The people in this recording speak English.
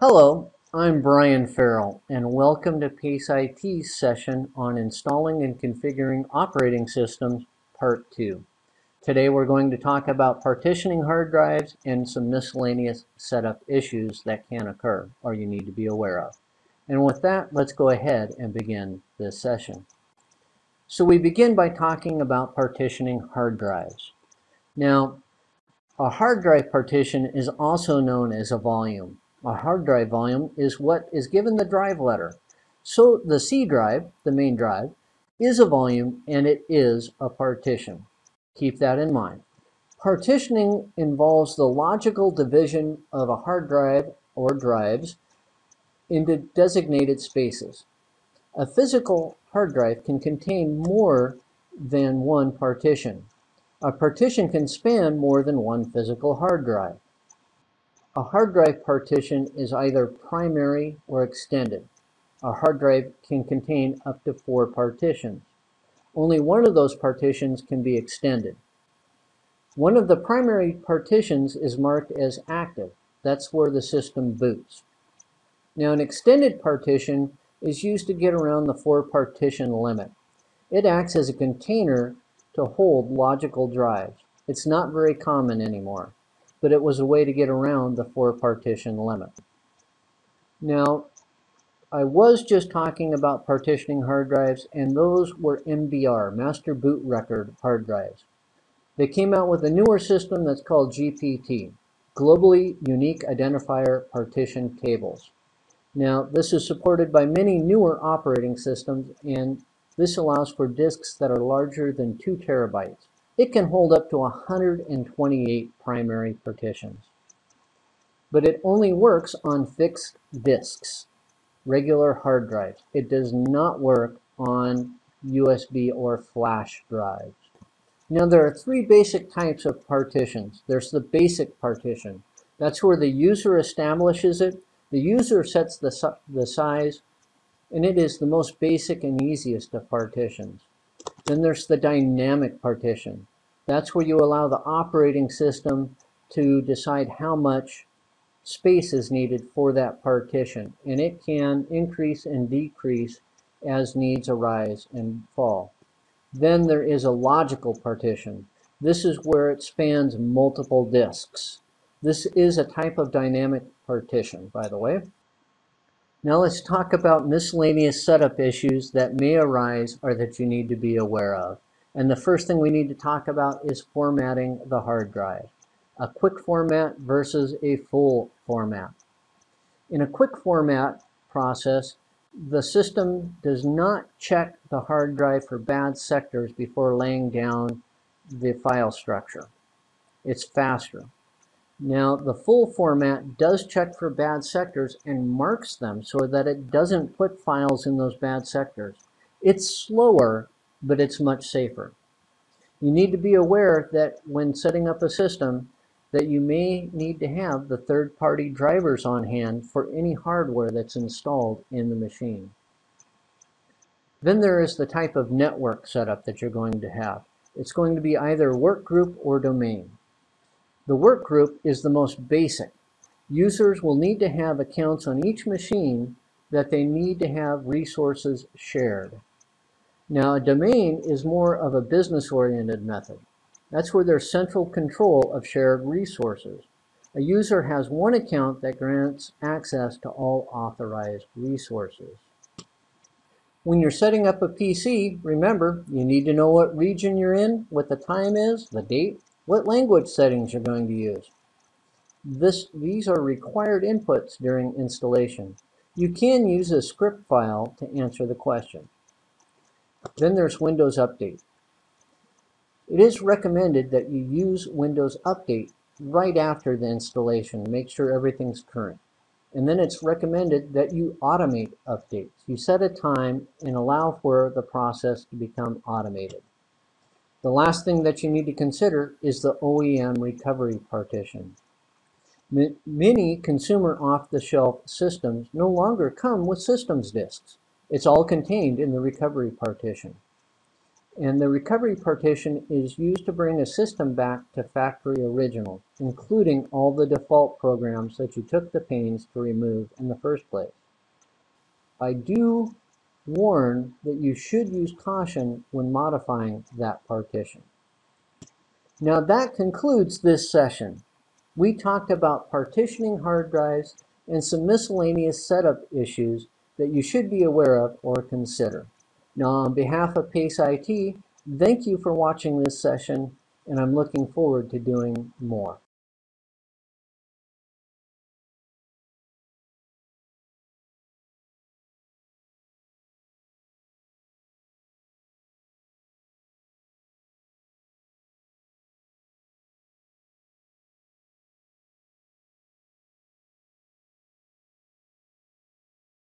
Hello, I'm Brian Farrell and welcome to PACE IT's session on installing and configuring operating systems part 2. Today we're going to talk about partitioning hard drives and some miscellaneous setup issues that can occur or you need to be aware of. And with that, let's go ahead and begin this session. So we begin by talking about partitioning hard drives. Now, a hard drive partition is also known as a volume. A hard drive volume is what is given the drive letter. So the C drive, the main drive, is a volume and it is a partition. Keep that in mind. Partitioning involves the logical division of a hard drive or drives into designated spaces. A physical hard drive can contain more than one partition. A partition can span more than one physical hard drive. A hard drive partition is either primary or extended. A hard drive can contain up to four partitions. Only one of those partitions can be extended. One of the primary partitions is marked as active. That's where the system boots. Now an extended partition is used to get around the four partition limit. It acts as a container to hold logical drives. It's not very common anymore but it was a way to get around the four partition limit. Now, I was just talking about partitioning hard drives, and those were MBR, Master Boot Record hard drives. They came out with a newer system that's called GPT, Globally Unique Identifier Partition Tables. Now, this is supported by many newer operating systems, and this allows for disks that are larger than 2 terabytes. It can hold up to 128 primary partitions. But it only works on fixed disks, regular hard drives. It does not work on USB or flash drives. Now there are three basic types of partitions. There's the basic partition. That's where the user establishes it. The user sets the, the size, and it is the most basic and easiest of partitions. Then there's the dynamic partition. That's where you allow the operating system to decide how much space is needed for that partition. And it can increase and decrease as needs arise and fall. Then there is a logical partition. This is where it spans multiple disks. This is a type of dynamic partition, by the way. Now let's talk about miscellaneous setup issues that may arise or that you need to be aware of. And the first thing we need to talk about is formatting the hard drive. A quick format versus a full format. In a quick format process, the system does not check the hard drive for bad sectors before laying down the file structure. It's faster. Now, the full format does check for bad sectors and marks them so that it doesn't put files in those bad sectors. It's slower, but it's much safer. You need to be aware that when setting up a system, that you may need to have the third-party drivers on hand for any hardware that's installed in the machine. Then there is the type of network setup that you're going to have. It's going to be either workgroup or domain. The workgroup is the most basic. Users will need to have accounts on each machine that they need to have resources shared. Now, a domain is more of a business-oriented method. That's where there's central control of shared resources. A user has one account that grants access to all authorized resources. When you're setting up a PC, remember, you need to know what region you're in, what the time is, the date, what language settings you're going to use. This, these are required inputs during installation. You can use a script file to answer the question. Then there's Windows Update. It is recommended that you use Windows Update right after the installation. Make sure everything's current. And then it's recommended that you automate updates. You set a time and allow for the process to become automated. The last thing that you need to consider is the OEM recovery partition. Many consumer off-the-shelf systems no longer come with systems disks. It's all contained in the recovery partition. And the recovery partition is used to bring a system back to factory original, including all the default programs that you took the pains to remove in the first place. I do warn that you should use caution when modifying that partition. Now that concludes this session. We talked about partitioning hard drives and some miscellaneous setup issues that you should be aware of or consider. Now on behalf of PACE IT, thank you for watching this session and I'm looking forward to doing more.